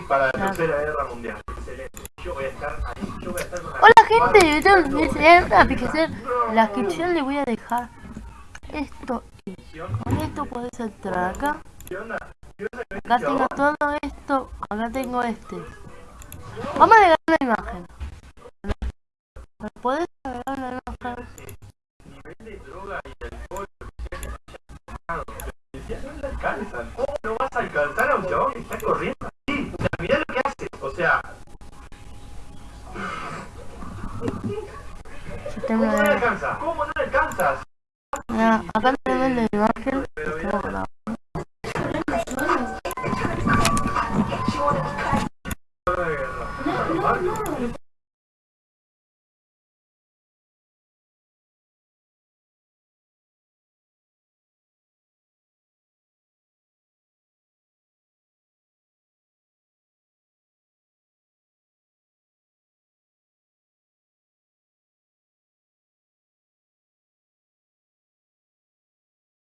Para la ah. Tercera Guerra Mundial. Excelente. Yo voy a estar ahí. Yo voy a estar con la Hola gente de YouTube, una aplicación. La descripción le voy a dejar esto. Con esto puedes entrar acá. Acá tengo todo esto. Acá tengo este. Vamos a agregar una imagen. ¿Puedes agregar una imagen? ¿Cómo no vas a alcanzar a un chabón que está corriendo? ¿Cómo no alcanzas? ¿Cómo no alcanzas? acá tenemos la imagen. pero...